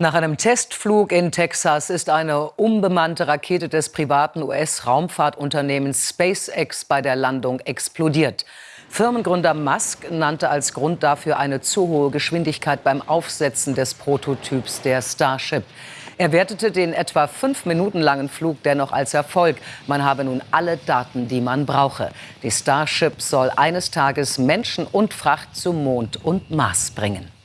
Nach einem Testflug in Texas ist eine unbemannte Rakete des privaten US-Raumfahrtunternehmens SpaceX bei der Landung explodiert. Firmengründer Musk nannte als Grund dafür eine zu hohe Geschwindigkeit beim Aufsetzen des Prototyps der Starship. Er wertete den etwa fünf Minuten langen Flug dennoch als Erfolg. Man habe nun alle Daten, die man brauche. Die Starship soll eines Tages Menschen und Fracht zum Mond und Mars bringen.